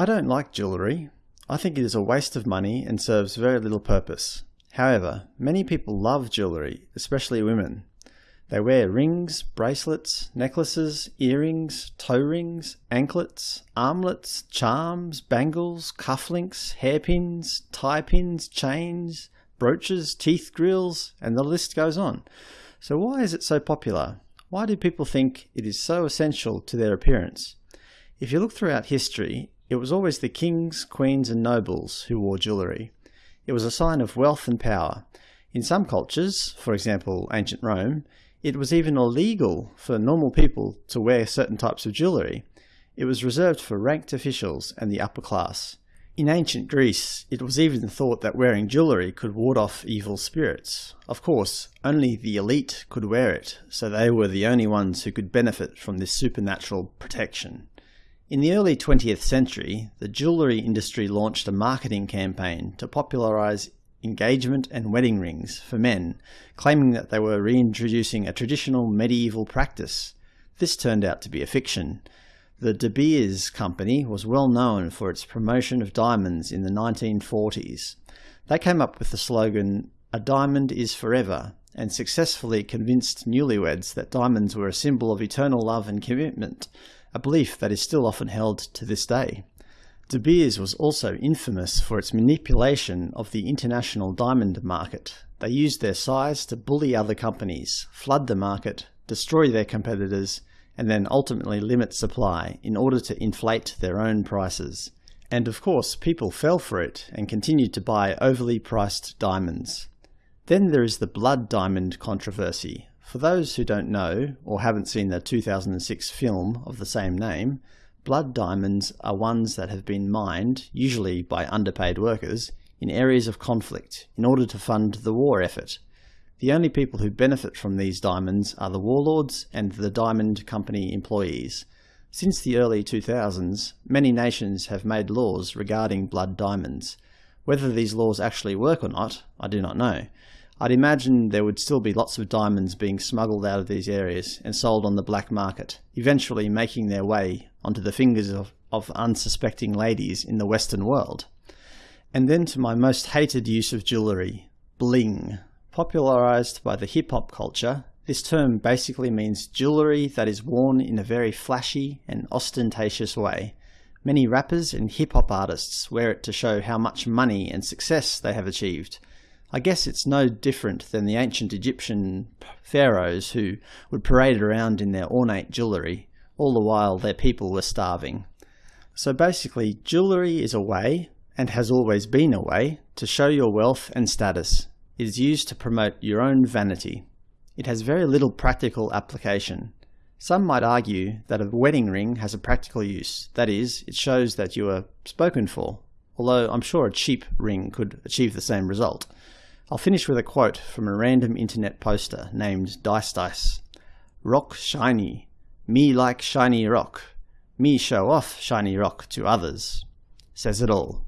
I don't like jewellery. I think it is a waste of money and serves very little purpose. However, many people love jewellery, especially women. They wear rings, bracelets, necklaces, earrings, toe rings, anklets, armlets, charms, bangles, cufflinks, hairpins, tie pins, chains, brooches, teeth grills, and the list goes on. So why is it so popular? Why do people think it is so essential to their appearance? If you look throughout history, it was always the kings, queens and nobles who wore jewellery. It was a sign of wealth and power. In some cultures, for example ancient Rome, it was even illegal for normal people to wear certain types of jewellery. It was reserved for ranked officials and the upper class. In ancient Greece, it was even thought that wearing jewellery could ward off evil spirits. Of course, only the elite could wear it, so they were the only ones who could benefit from this supernatural protection. In the early 20th century, the jewellery industry launched a marketing campaign to popularise engagement and wedding rings for men, claiming that they were reintroducing a traditional medieval practice. This turned out to be a fiction. The De Beers company was well known for its promotion of diamonds in the 1940s. They came up with the slogan, a diamond is forever, and successfully convinced newlyweds that diamonds were a symbol of eternal love and commitment, a belief that is still often held to this day. De Beers was also infamous for its manipulation of the international diamond market. They used their size to bully other companies, flood the market, destroy their competitors, and then ultimately limit supply in order to inflate their own prices. And of course, people fell for it and continued to buy overly priced diamonds. Then there is the blood diamond controversy, for those who don't know, or haven't seen the 2006 film of the same name, blood diamonds are ones that have been mined, usually by underpaid workers, in areas of conflict, in order to fund the war effort. The only people who benefit from these diamonds are the warlords and the diamond company employees. Since the early 2000s, many nations have made laws regarding blood diamonds. Whether these laws actually work or not, I do not know. I'd imagine there would still be lots of diamonds being smuggled out of these areas and sold on the black market, eventually making their way onto the fingers of, of unsuspecting ladies in the Western world. And then to my most hated use of jewellery, bling. Popularised by the hip-hop culture, this term basically means jewellery that is worn in a very flashy and ostentatious way. Many rappers and hip-hop artists wear it to show how much money and success they have achieved, I guess it's no different than the ancient Egyptian pharaohs who would parade around in their ornate jewellery, all the while their people were starving. So basically, jewellery is a way, and has always been a way, to show your wealth and status. It is used to promote your own vanity. It has very little practical application. Some might argue that a wedding ring has a practical use, that is, it shows that you are spoken for, although I'm sure a cheap ring could achieve the same result. I'll finish with a quote from a random internet poster named Dice Dice. Rock shiny. Me like shiny rock. Me show off shiny rock to others. Says it all.